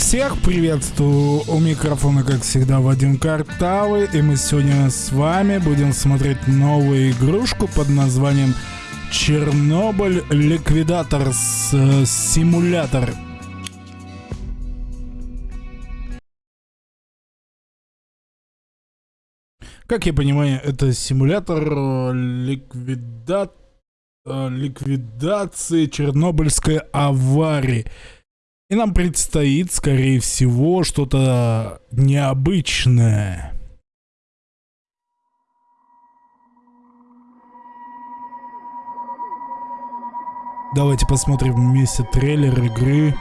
Всех приветствую! У микрофона, как всегда, Вадим Картавый. И мы сегодня с вами будем смотреть новую игрушку под названием Чернобыль Ликвидатор с э, симулятор. Как я понимаю, это симулятор э, ликвида... э, ликвидации Чернобыльской аварии. И нам предстоит, скорее всего, что-то необычное. Давайте посмотрим вместе трейлер игры.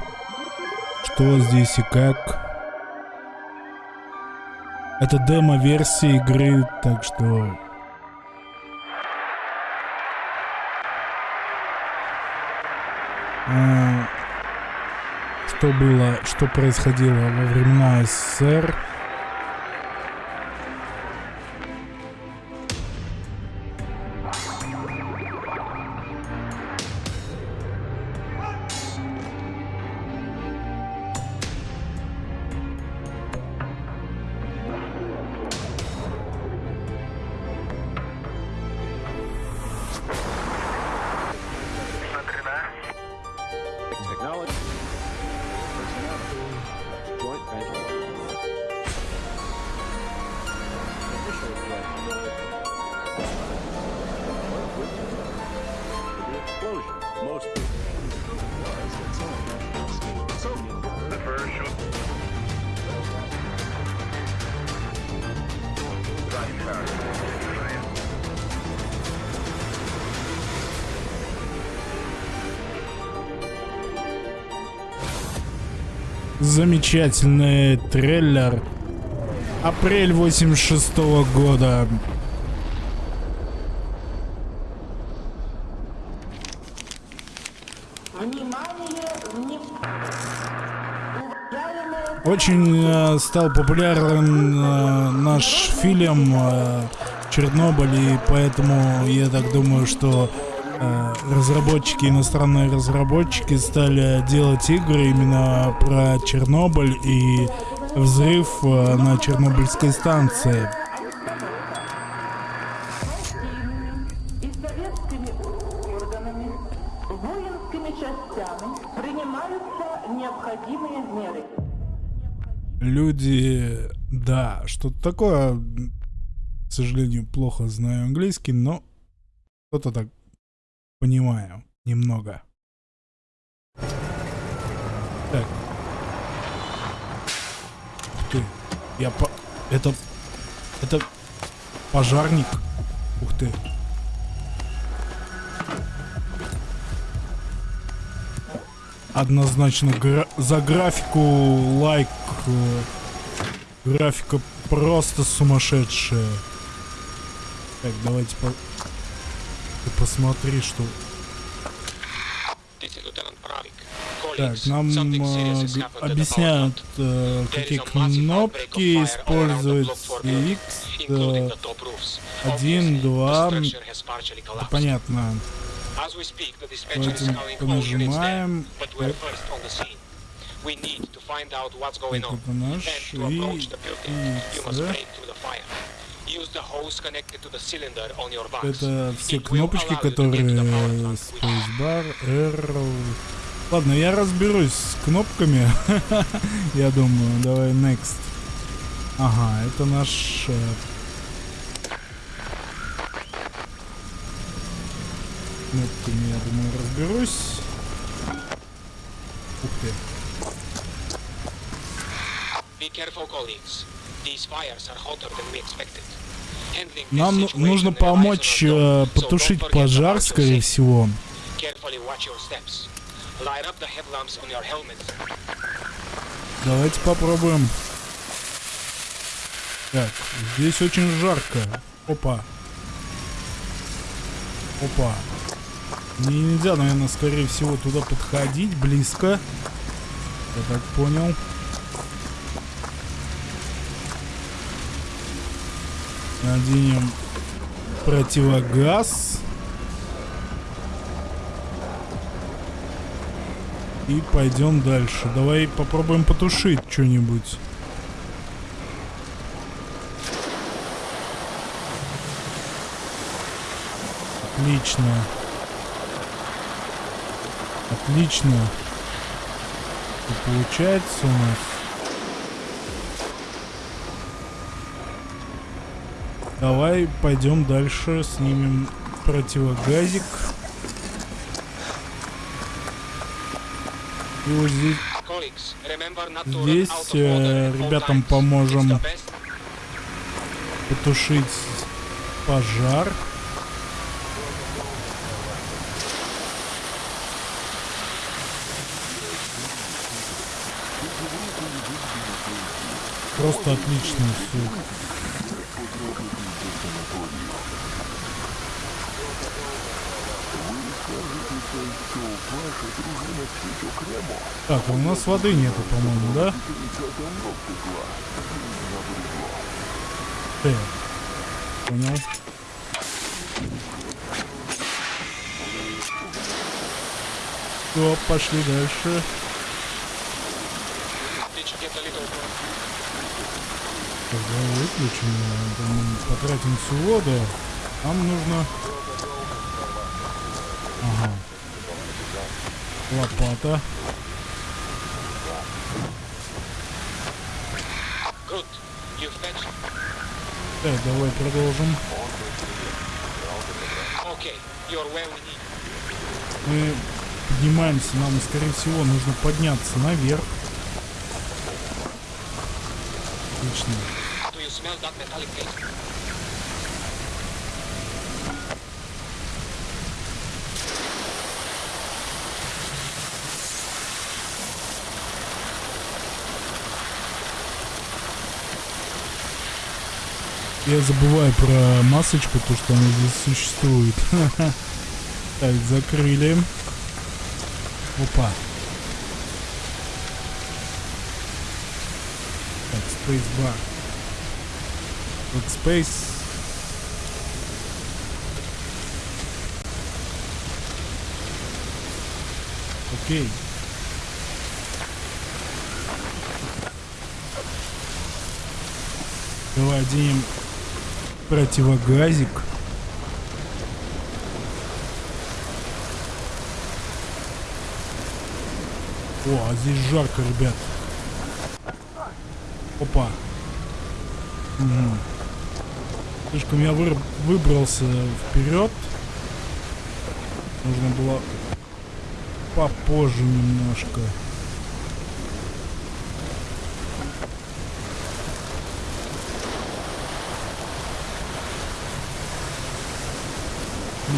Что здесь и как. Это демо-версия игры, так что... А, что было, что происходило во времена СССР. Замечательный трейлер. Апрель 86 -го года. Очень э, стал популярен э, наш фильм э, Чернобыль, и поэтому я так думаю, что разработчики, иностранные разработчики стали делать игры именно про Чернобыль и взрыв э, на Чернобыльской станции. Люди, да, что-то такое, к сожалению, плохо знаю английский, но что-то так понимаю немного. Так. Ух ты, я по... Это... Это пожарник. Ух ты. Однозначно гра- за графику лайк. э, Графика просто сумасшедшая. Так, давайте по... Посмотри, что... Так, нам э, объясняют, э, какие кнопки использовать. X, э, the top roofs. один, Obviously, два, the structure has partially это collapsed. понятно. Давайте понажимаем. это наш. И и Это все кнопочки, которые Spacebar, R. Ладно, я разберусь с кнопками. я думаю, давай next. Ага, это наш... э, Кнопками, я думаю, разберусь. Ух ты. Be careful, colleagues. These fires are hotter than we expected. Нам ну- нужно помочь э, don't потушить пожар, скорее всего. Давайте попробуем. Так, здесь очень жарко. Опа. Опа. Мне нельзя, наверное, скорее всего, туда подходить близко. Я так понял. Наденем противогаз. И пойдем дальше. Давай попробуем потушить что-нибудь. Отлично. Отлично. И получается у нас. Давай пойдем дальше, снимем противогазик. И вот здесь, Здесь, э, ребятам поможем. Потушить пожар. Просто отлично все. Так, у нас воды нету, по-моему, да? Э, понял. Все, пошли дальше. Так, давай выключим, потратим всю воду. Нам нужно... Ага. Лопата. Так, давай продолжим. Мы поднимаемся, нам, скорее всего, нужно подняться наверх. Отлично. Я забываю про масочку, то что она здесь существует. Так, закрыли. Опа. Так, spacebar. Вот space. Окей. Давай оденем противогазик. О, а здесь жарко, ребят. Опа. Мгм. Слишком я выр- выбрался вперед. Нужно было попозже немножко.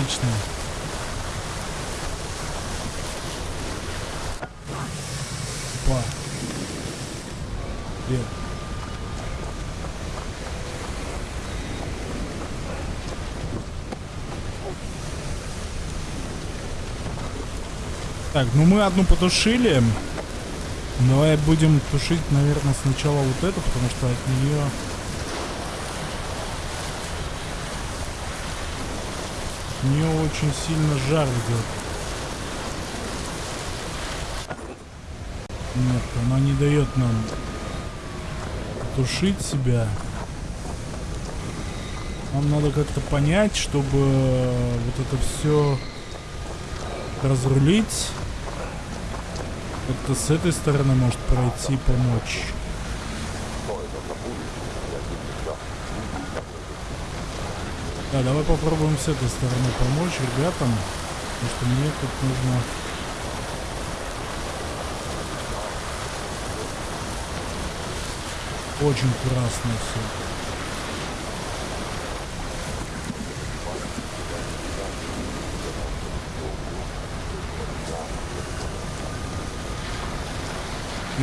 Отлично. Опа. Где? Так, ну мы одну потушили. Давай будем тушить, наверное, сначала вот эту, потому что от нее... От очень сильно жар идет. Нет, она не дает нам тушить себя. Нам надо как-то понять, чтобы вот это все разрулить. Как-то с этой стороны может пройти помочь. Да, давай попробуем с этой стороны помочь ребятам. Потому что мне тут нужно... Очень красно все.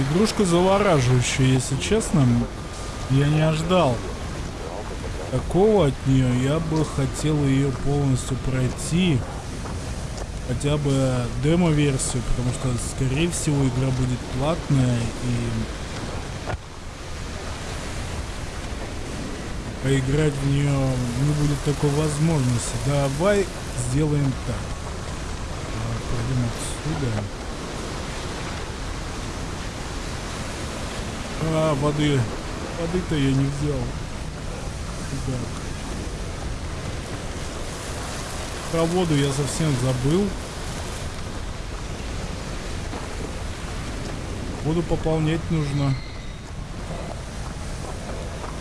Игрушка завораживающая, если честно. Я не ожидал такого от нее, я бы хотел ее полностью пройти. Хотя бы демо-версию, потому что, скорее всего, игра будет платная и... Поиграть в нее не будет такой возможности. Давай сделаем так. Пойдем отсюда. А, воды. Воды-то я не взял. Про воду я совсем забыл. Воду пополнять нужно.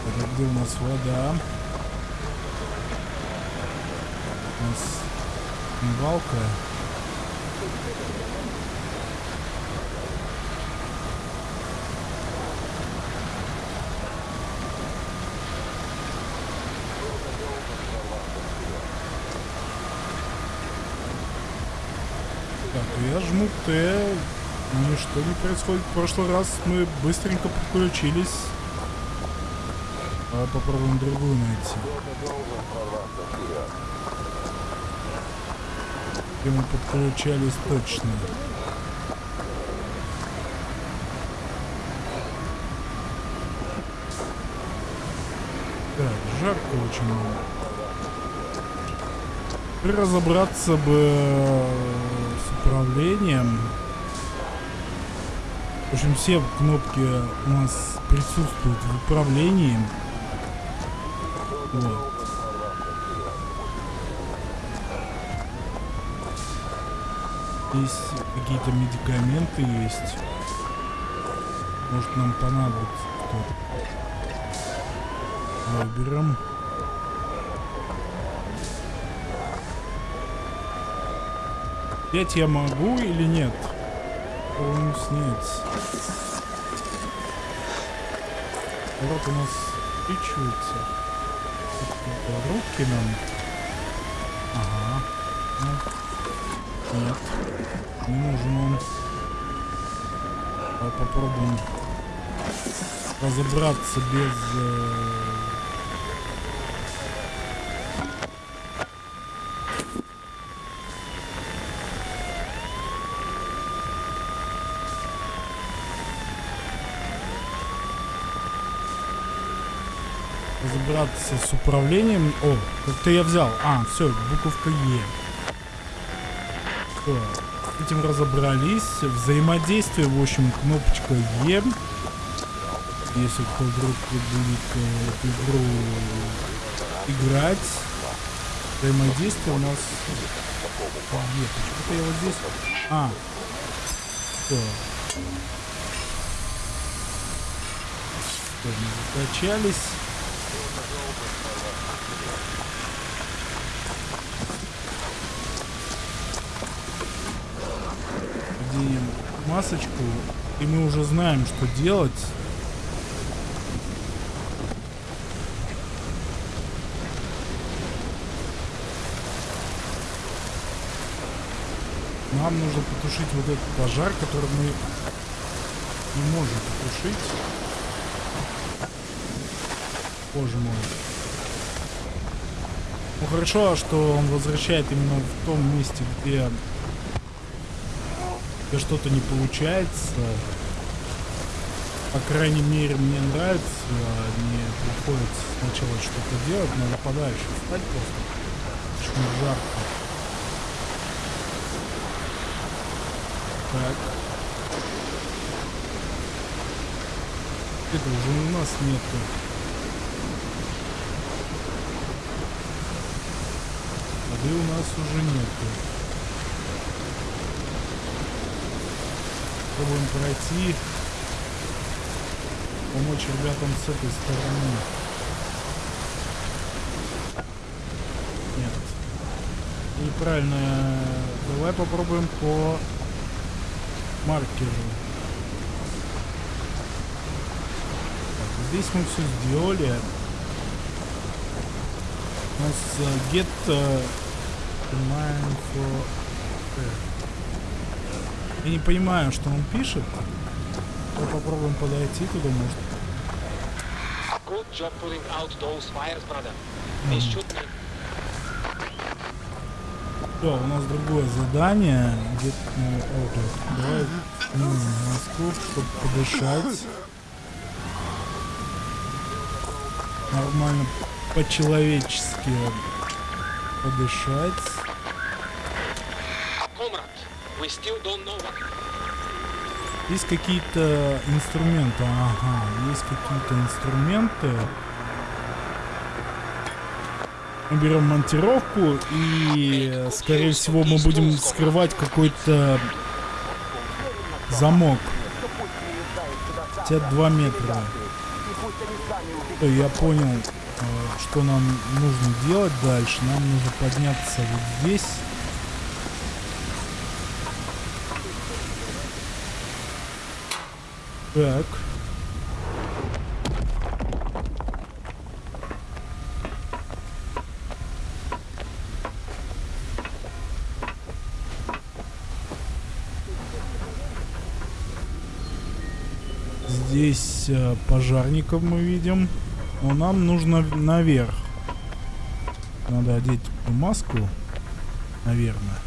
Это где у нас вода? У нас смывалка. Так, я жму Т, ничто не происходит. В прошлый раз мы быстренько подключились. Давай попробуем другую найти. Где мы подключались точно. Так, жарко очень много. Разобраться бы э, управлением. В общем, все кнопки у нас присутствуют в управлении. Вот. Здесь какие-то медикаменты есть. Может нам понадобится кто-то. Давай Взять я могу или нет? Попробуем снять. Вот у нас свечивается. Это Руки нам. Ага. Ну. Нет. Не нужен он. Давай попробуем разобраться без... э, разобраться с управлением. О, как-то я взял. А, все, буковка Е. С этим разобрались. Взаимодействие, в общем, кнопочка Е. Если кто вдруг будет э, эту игру играть. Взаимодействие у нас... Е. Почему-то я вот здесь... А. Всё, мы закачались. оденем масочку, и мы уже знаем, что делать. Нам нужно потушить вот этот пожар, который мы не можем потушить. Боже мой. Ну хорошо, что он возвращает именно в том месте, где где что-то не получается. По крайней мере, мне нравится. Мне приходится сначала что-то делать, надо подальше встать просто. Слишком жарко. Так. Это уже у нас нету. Воды у нас уже нету. Попробуем пройти. Помочь ребятам с этой стороны. Нет. Неправильно. Давай попробуем по маркеру. Так, здесь мы все сделали. У нас uh, get uh, command for я не понимаю, что он пишет. Давай попробуем подойти туда, может. Good job putting out those fires, brother. They should be Все, у нас другое задание. Где-то на Outlook. Давай снимем маску, чтобы подышать. Нормально, по-человечески подышать. Comrade, we still what. Есть какие-то инструменты. Ага, есть какие-то инструменты. Мы берем монтировку и, скорее всего, мы будем скрывать какой-то замок. Хотя 2 метра. Я понял, э, что нам нужно делать дальше. Нам нужно подняться вот здесь. Так. Здесь э, пожарников мы видим. Но нам нужно наверх. Надо одеть маску. Наверное.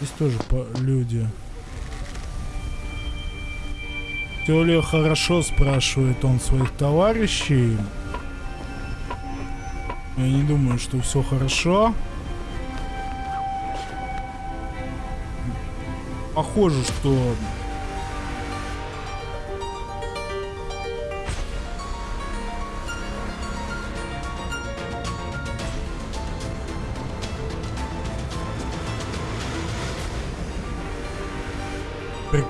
Здесь тоже люди. Все ли хорошо, спрашивает он своих товарищей. Я не думаю, что все хорошо. Похоже, что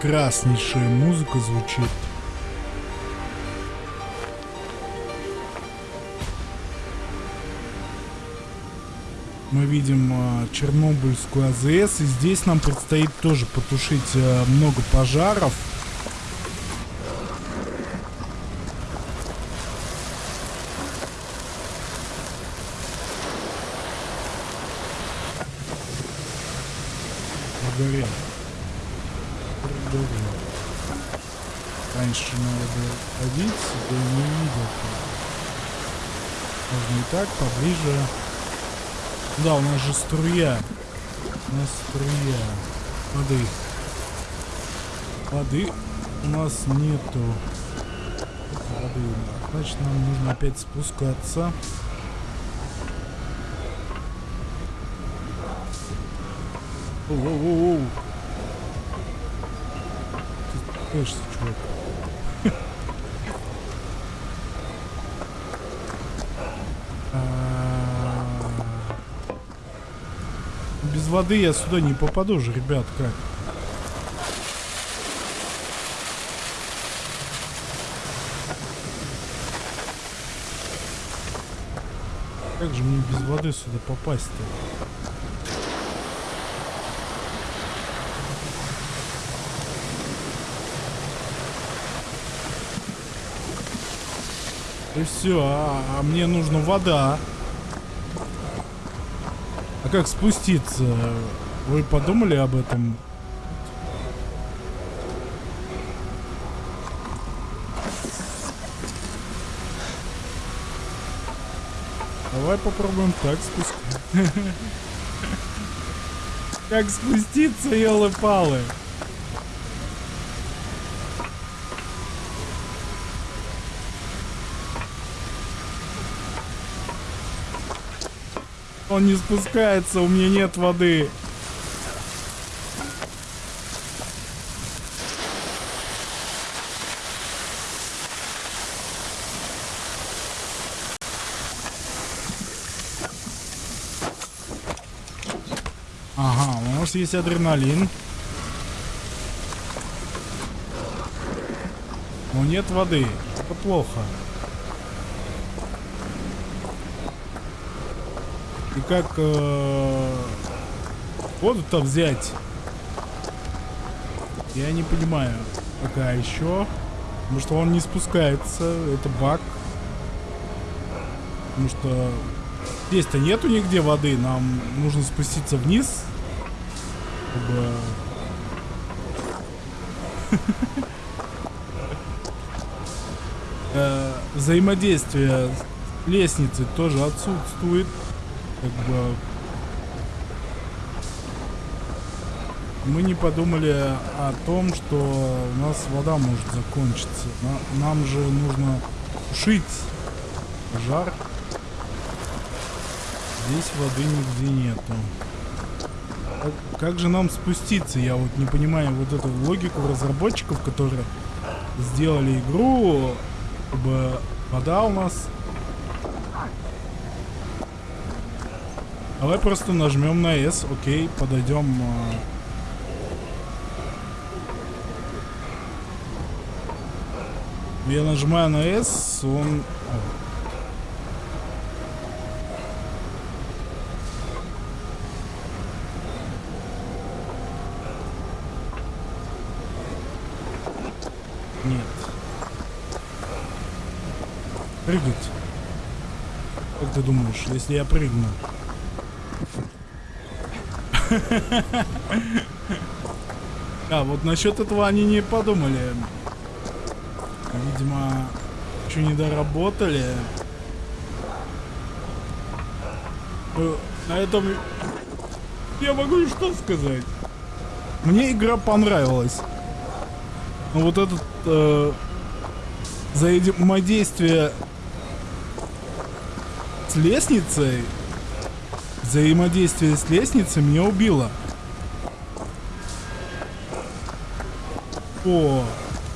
прекраснейшая музыка звучит. Мы видим а, Чернобыльскую АЗС, и здесь нам предстоит тоже потушить а, много пожаров. Горел. Пригорел. Раньше надо ходить, да не видел. Можно и так, поближе. Да, у нас же струя. У нас струя. Воды. Воды у нас нету. Воды. Значит, нам нужно опять спускаться. Оу-оу-оу. Ты спешишься, чувак. А, Без воды я сюда не попаду же, ребят, как? Как же мне без воды сюда попасть-то? И все, а, а мне нужна вода. А как спуститься? Вы подумали об этом? Давай попробуем так спуститься. Как спуститься, елы-палы? Он не спускается, у меня нет воды. Ага, у нас есть адреналин. Но нет воды. Это плохо. Как э, воду-то взять? Я не понимаю. Пока еще. Потому что он не спускается. Это баг. Потому что здесь-то нету нигде воды. Нам нужно спуститься вниз. Чтобы... Э, Взаимодействие с лестницей тоже отсутствует как бы мы не подумали о том, что у нас вода может закончиться. На- нам же нужно тушить жар. Здесь воды нигде нету. а как же нам спуститься? Я вот не понимаю вот эту логику разработчиков, которые сделали игру, чтобы вода у нас... Давай просто нажмем на S, окей, подойдем... а. Я нажимаю на S, он... О. Нет. Прыгать. Как ты думаешь, если я прыгну? А, вот насчет этого они не подумали. Видимо, еще не доработали. Э, На этом я могу что сказать. Мне игра понравилась. Но вот этот э, взаимодействие с лестницей, взаимодействие с лестницей меня убило. По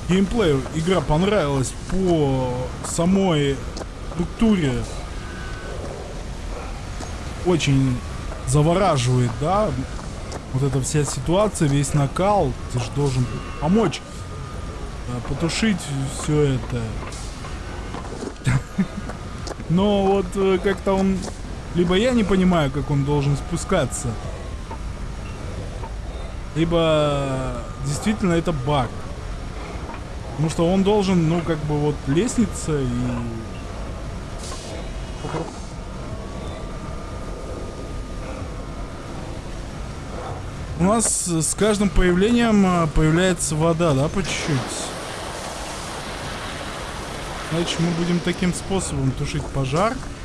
геймплею игра понравилась, по самой структуре очень завораживает, да? Вот эта вся ситуация, весь накал, ты же должен помочь а, потушить все это. Но вот э, как-то он... Либо я не понимаю, как он должен спускаться. Либо действительно это баг. Потому что он должен, ну, как бы вот лестница и... У нас с каждым появлением а, появляется вода, да, по чуть-чуть? Значит, мы будем таким способом тушить пожар. Мы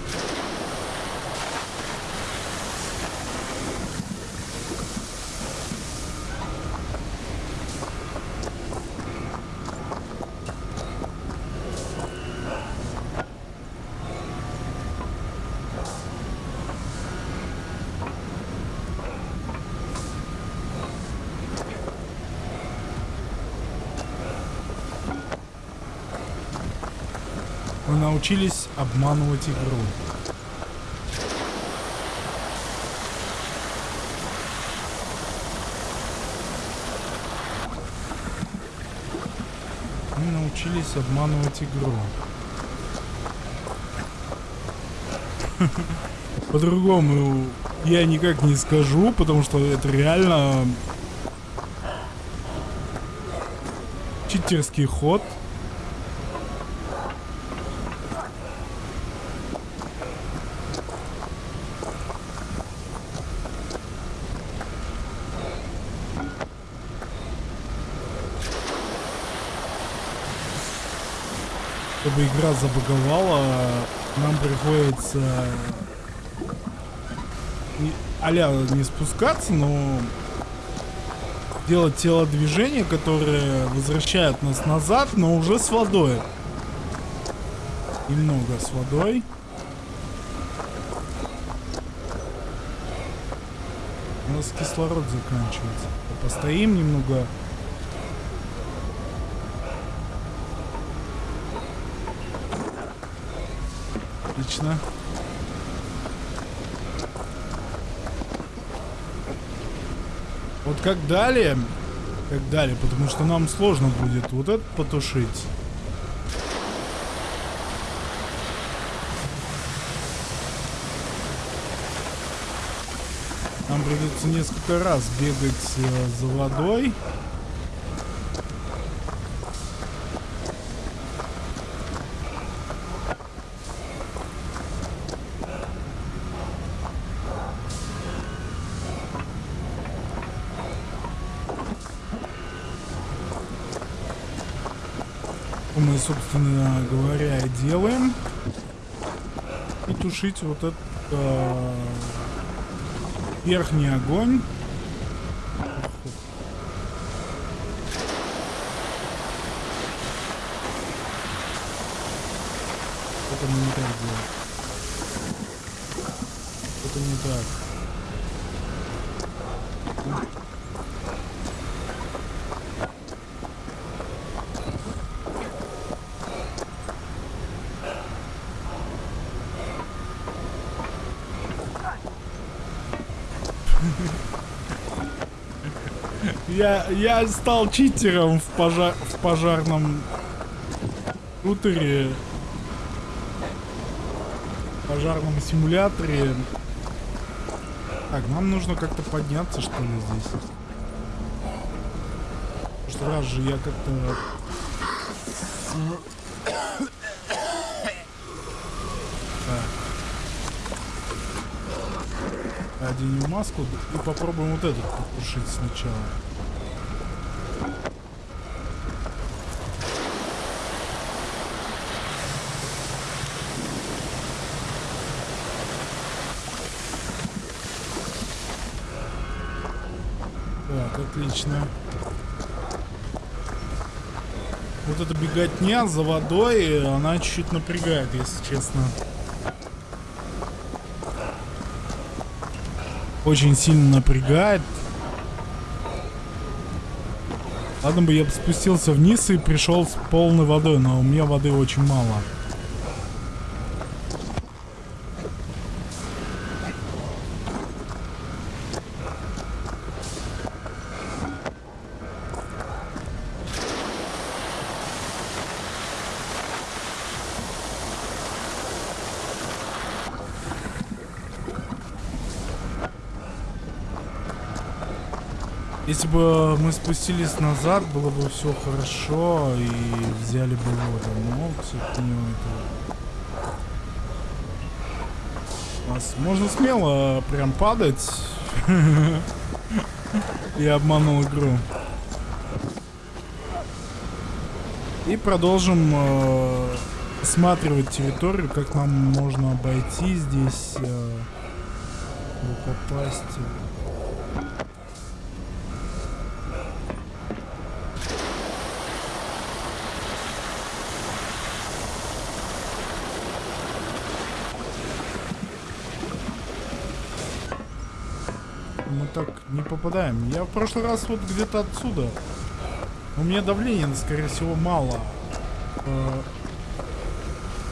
научились обманывать игру. Мы научились обманывать игру. По-другому я никак не скажу, потому что это реально читерский ход. Чтобы игра забаговала, нам приходится не, а-ля не спускаться, но делать телодвижения, которые возвращают нас назад, но уже с водой. Немного с водой. У нас кислород заканчивается. Постоим немного. Отлично. Вот как далее, как далее, потому что нам сложно будет вот это потушить. Нам придется несколько раз бегать э, за водой. Собственно говоря, и делаем. И тушить вот этот э, верхний огонь. Это не так делаем. Это не так. Я, я стал читером в, пожар, в пожарном шутере. В пожарном симуляторе. Так, нам нужно как-то подняться, что ли, здесь. В прошлый раз же я как-то... Оденем маску и попробуем вот этот потушить сначала. Так, отлично. Вот эта беготня за водой, она чуть-чуть напрягает, если честно. Очень сильно напрягает. Ладно бы я спустился вниз и пришел с полной водой, но у меня воды очень мало. Если бы мы спустились назад, было бы все хорошо и взяли бы воду. Но, к сожалению, это... Можно смело прям падать. Я обманул игру. И продолжим э, осматривать территорию, как нам можно обойти здесь, э, попасть. Мы так не попадаем. Я в прошлый раз вот где-то отсюда. У меня давления, скорее всего, мало. Э,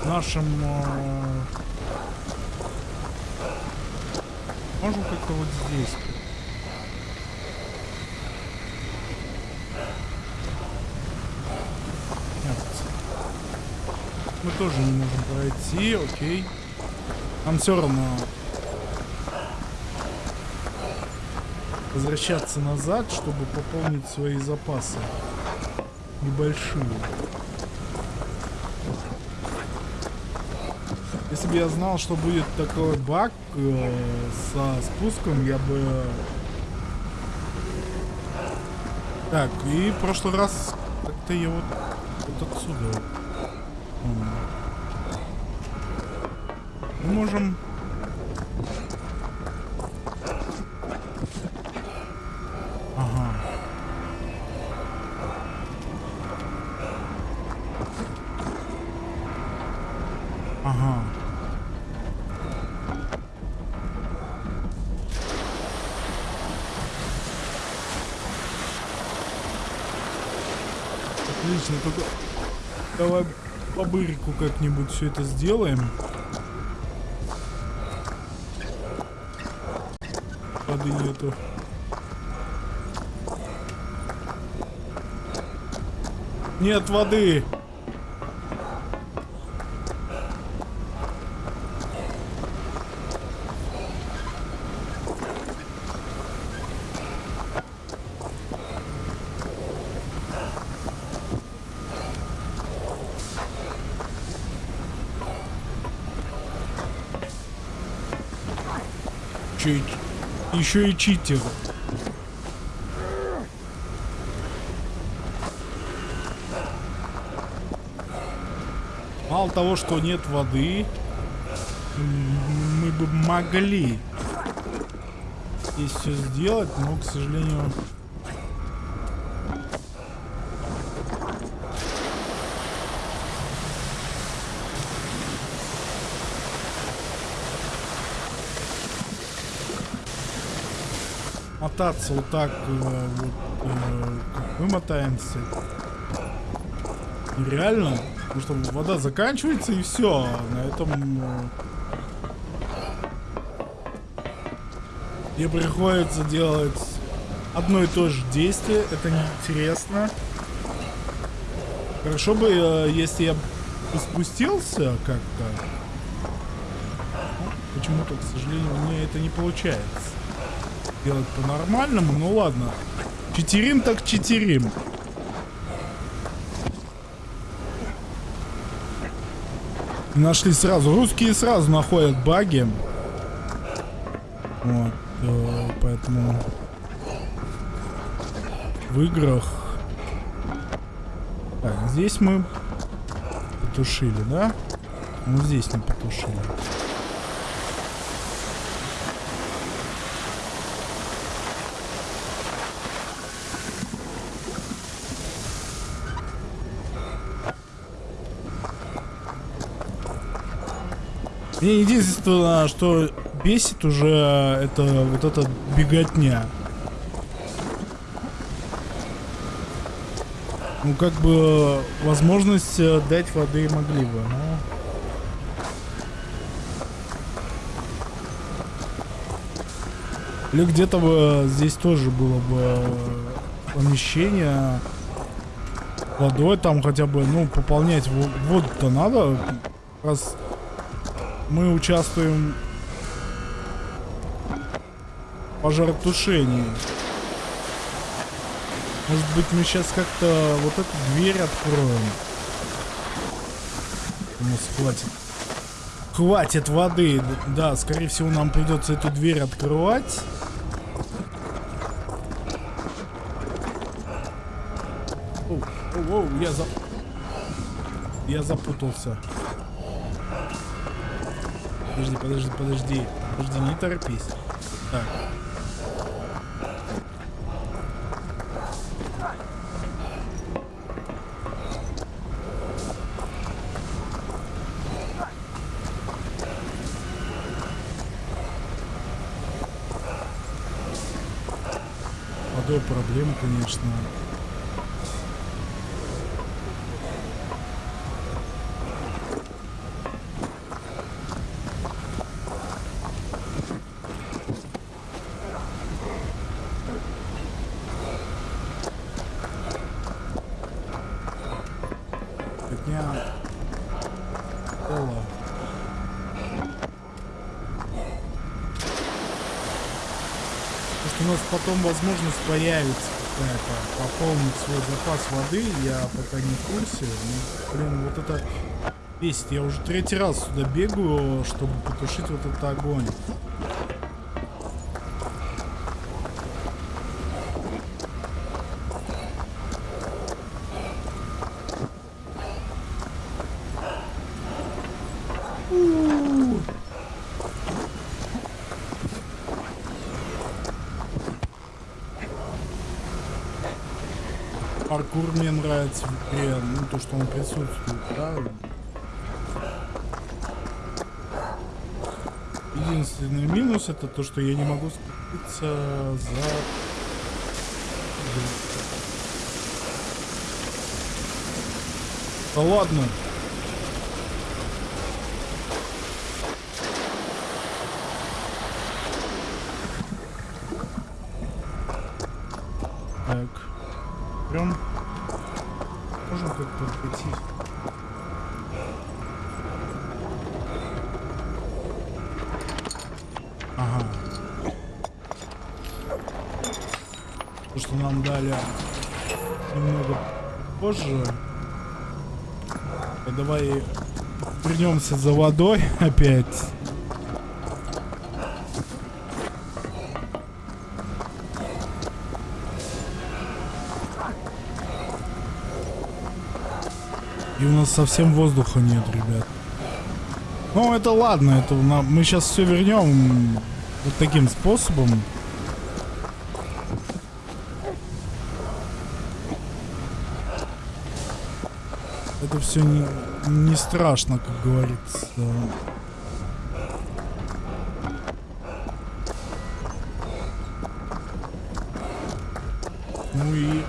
нашим... э, Можем как-то вот здесь. Нет. Мы тоже не можем пройти, окей. Нам все равно возвращаться назад, чтобы пополнить свои запасы. Небольшие. Если бы я знал, что будет такой баг э, со спуском, я бы... Так, и в прошлый раз как-то я вот, вот отсюда. Мы можем... Ага. Ага. Отлично, только давай по бырику как-нибудь все это сделаем. Воды нету. Нет воды. Еще и, еще и читер. Мало того, что нет воды, мы бы могли здесь все сделать, но, к сожалению... Мотаться вот так, э, вот, э, как нереально. Потому что вода заканчивается и все. На этом... э, Мне приходится делать одно и то же действие. Это неинтересно. Хорошо бы, э, если я спустился как-то. Почему-то, к сожалению, у меня это не получается. Делать по-нормальному, ну ладно. Читерим так читерим. Нашли сразу. Русские сразу находят баги. Вот. э, поэтому в играх... Так, здесь мы потушили, да? Ну здесь не потушили. Мне единственное, что бесит уже, это вот эта беготня. Ну, как бы, возможность э, дать воды могли бы, но... Или где-то бы здесь тоже было бы э, помещение водой, там хотя бы, ну, пополнять во- воду-то надо, раз мы участвуем в пожаротушении. Может быть, мы сейчас как-то вот эту дверь откроем. У нас хватит. Хватит воды. Да, скорее всего, нам придется эту дверь открывать. Оу, оу, оу, я за... Я запутался. Подожди, подожди, подожди. Подожди, не торопись. Так. Проблема, конечно. Хотя... Пола. Может у нас потом возможность появится какая-то пополнить свой запас воды, я пока не в курсе. Ну, блин, вот это бесит. Я уже третий раз сюда бегаю, чтобы потушить вот этот огонь. Паркур мне в игре, ну то, что он присутствует, да. Единственный минус это то, что я не могу спуститься за... Да ладно. Так. Прям как-то пройти. Ага. То, что нам дали немного позже. Давай вернемся за водой опять. Нас совсем воздуха нет, ребят. Ну, это ладно, это мы сейчас все вернем вот таким способом. Это все не, не страшно, как говорится. Ну и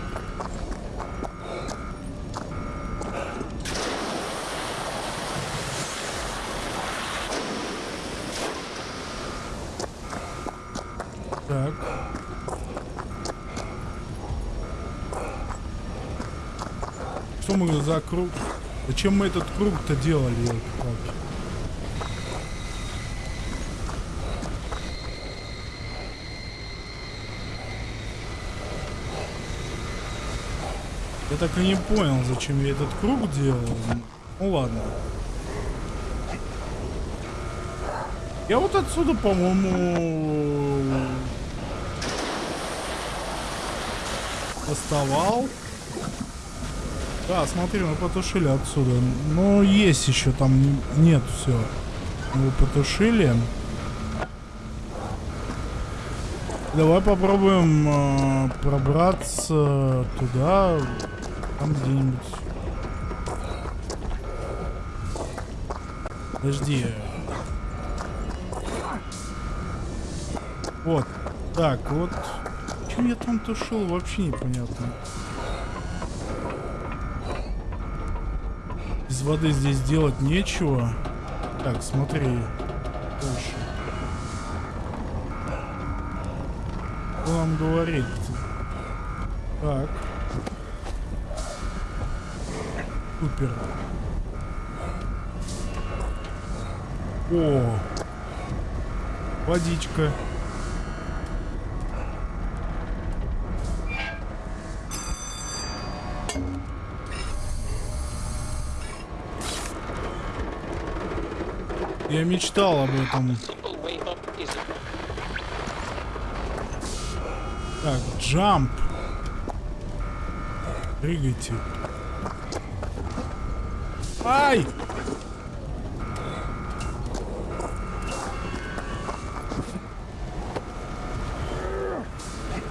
Так. Что мы за круг? Зачем мы этот круг-то делали? Я так и не понял, зачем я этот круг делал. Ну ладно. Я вот отсюда, по-моему, доставал. Да, смотри, мы потушили отсюда. Но есть еще там не- нет все. Мы потушили. Давай попробуем э, пробраться туда, там где-нибудь. Подожди. Вот. Так, вот. Чем я там тушил, вообще непонятно. Воды здесь делать нечего. Так, смотри. Дальше. Что нам говорит? Так. Супер. О! Водичка. Я мечтал об этом. Так, джамп. Прыгайте. Ай!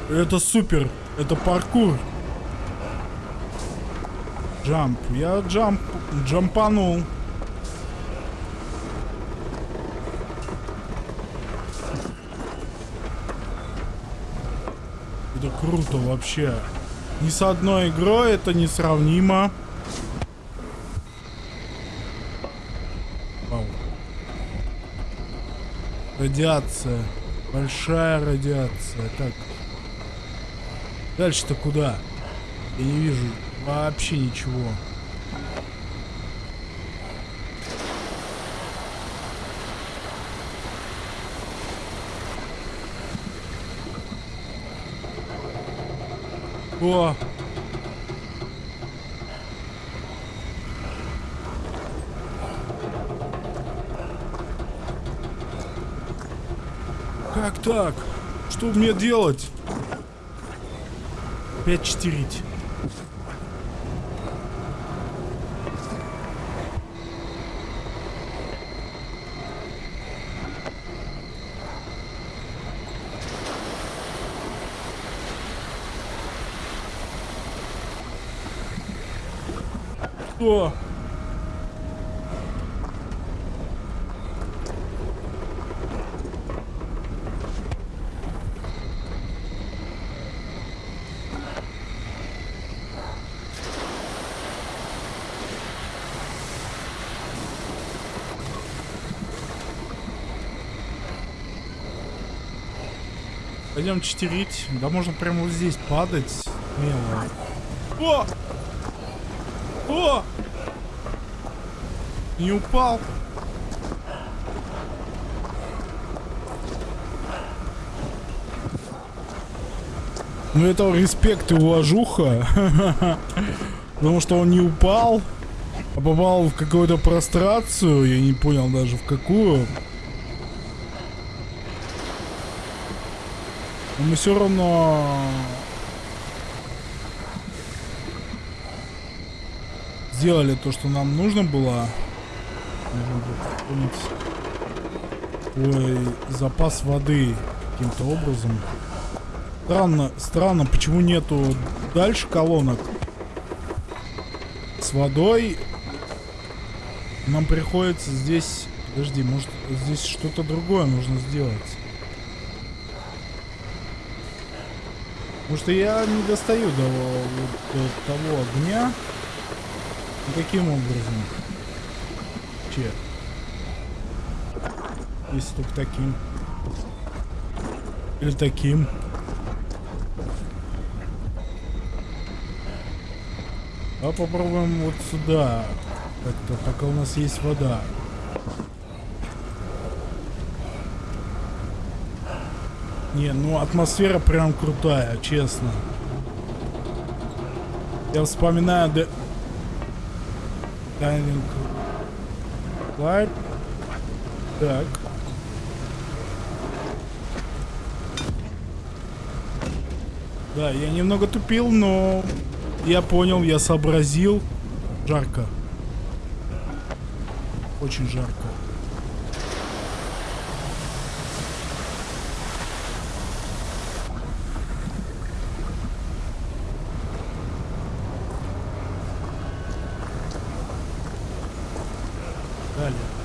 Это супер. Это паркур. Джамп. Я джамп, джампанул. Это круто вообще. Ни с одной игрой это несравнимо. Вау. Радиация. Большая радиация. Так. Дальше-то куда? Я не вижу вообще ничего. О! Как так? Что мне делать? Опять читерить. Что? Пойдем читерить. Да можно прямо вот здесь падать. Смело. О! О! Не упал. Ну это респект и уважуха. Потому что он не упал, а попал в какую-то прострацию. Я не понял даже в какую. Но мы все равно сделали то, что нам нужно было. Ой, запас воды каким-то образом. Странно, странно, почему нету дальше колонок с водой. Нам приходится здесь... Подожди, может здесь что-то другое нужно сделать. Потому что я не достаю до, до того огня. Каким образом? Че? Если только таким. Или таким. А попробуем вот сюда. Как-то, пока у нас есть вода. Не, ну атмосфера прям крутая, честно. Я вспоминаю Dying Light. Так. Да, я немного тупил, но я понял, я сообразил. Жарко. Очень жарко.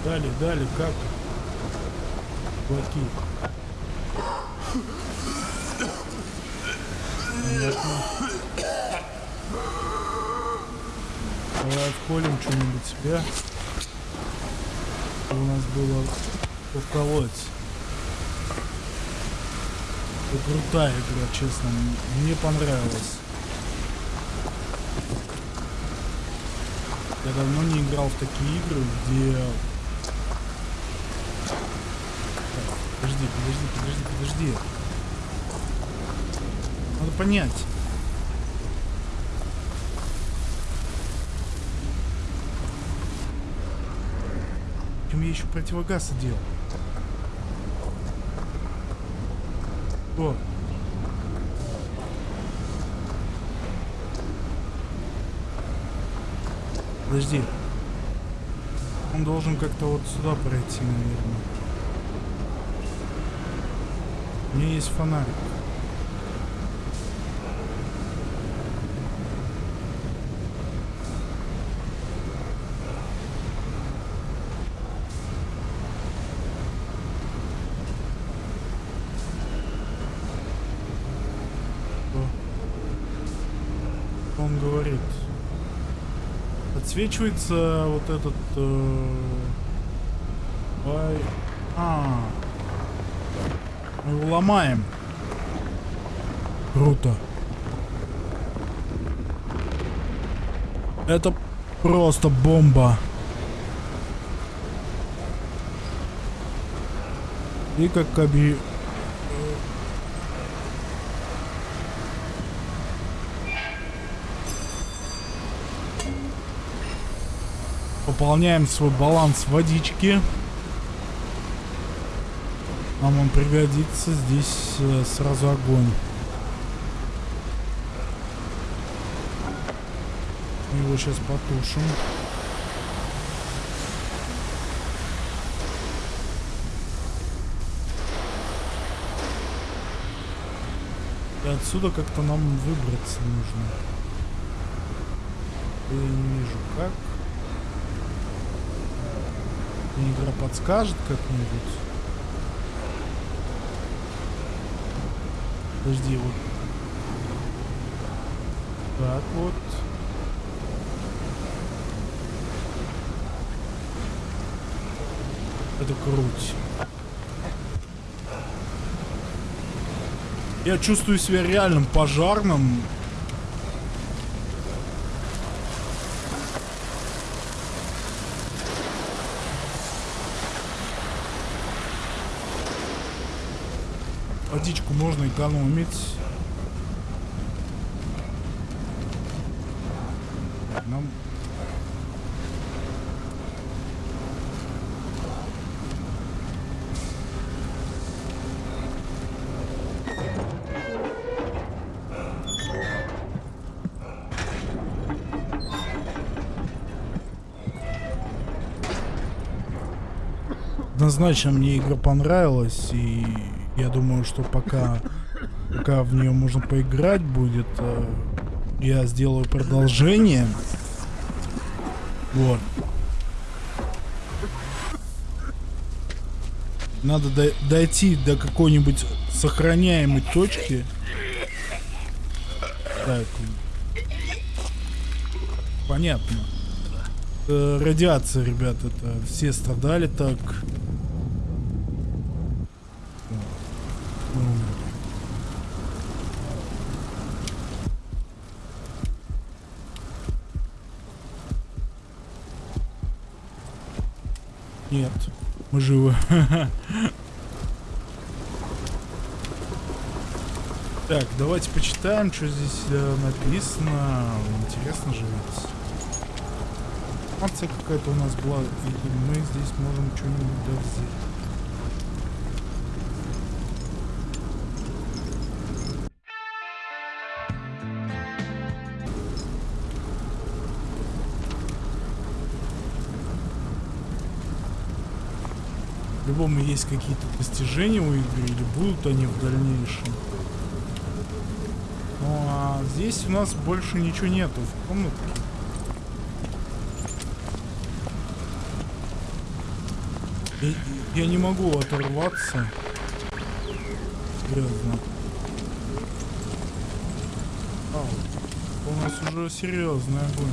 Далее, далее, как? Понятно. Давай отколем что-нибудь себя. У нас было в колодец. Это крутая игра, честно. Мне понравилось. Я давно не играл в такие игры, где... Так, подожди, подожди, подожди, подожди. Надо понять. Чем я еще противогаз одел? О. Подожди. Он должен как-то вот сюда пройти, наверное. У меня есть фонарик. Он говорит? Подсвечивается вот этот... э, бай- А, мы его ломаем. Круто. Это просто бомба. И как оби... Пополняем свой баланс водички. Нам он пригодится. Здесь э, сразу огонь. Его сейчас потушим. И отсюда как-то нам выбраться нужно. Я не вижу как. Игра подскажет как-нибудь. Подожди, вот. Так вот. Это круть. Я чувствую себя реальным пожарным. Водичку можно экономить. Нам... Однозначно мне игра понравилась, и я думаю, что пока, пока в нее можно поиграть будет, э, я сделаю продолжение. Вот. Надо дой- дойти до какой-нибудь сохраняемой точки. Так. Понятно. Э, радиация, ребят, это все страдали так. М. Нет, мы живы. Так, давайте почитаем, что здесь э, написано. Интересно же ведь. Информация какая-то у нас была, и мы здесь можем что-нибудь взять. По-любому есть какие-то достижения у игры, или будут они в дальнейшем. Ну а здесь у нас больше ничего нету в комнатке. Я, я не могу оторваться. Серьезно. Ау, у нас уже серьезный огонь.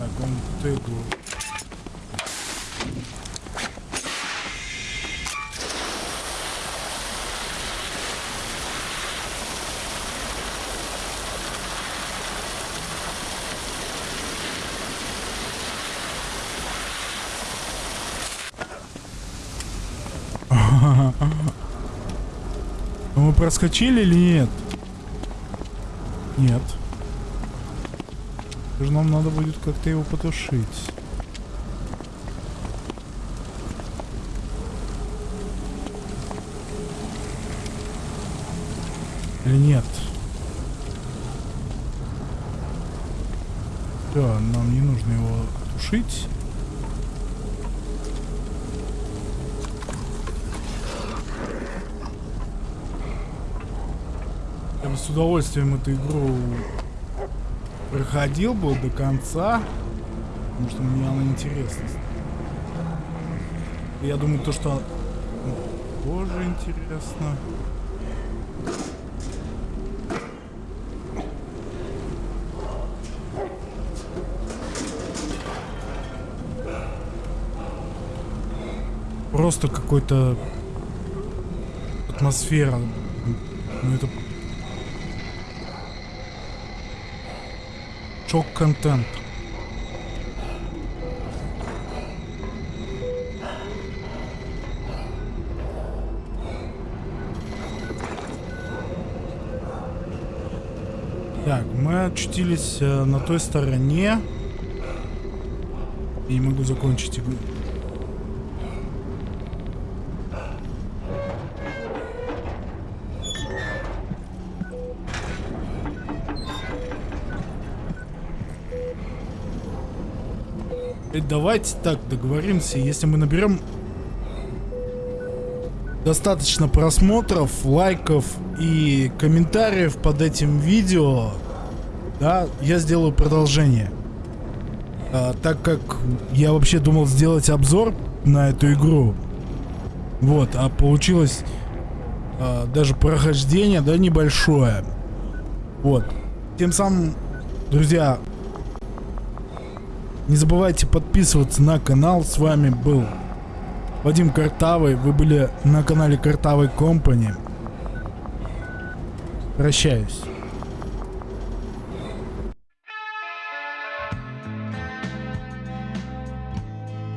Так, он тегу. Ну, Мы проскочили или нет? Нет. Же нам надо будет как-то его потушить. Или нет? Да, нам не нужно его тушить. Я бы с удовольствием эту игру проходил бы до конца, потому что мне она интересна. Я думаю, то, что тоже интересно. Просто какой-то атмосфера. Ну это шок-контент. Так, мы очутились э, на той стороне. Не могу закончить игру. Давайте так договоримся, если мы наберем достаточно просмотров, лайков и комментариев под этим видео, да, я сделаю продолжение. А, так как я вообще думал сделать обзор на эту игру, вот, а получилось а, даже прохождение, да, небольшое. Вот. Тем самым, друзья, не забывайте подписываться на канал. С вами был Вадим Картавый. Вы были на канале Картавый Компани. Прощаюсь.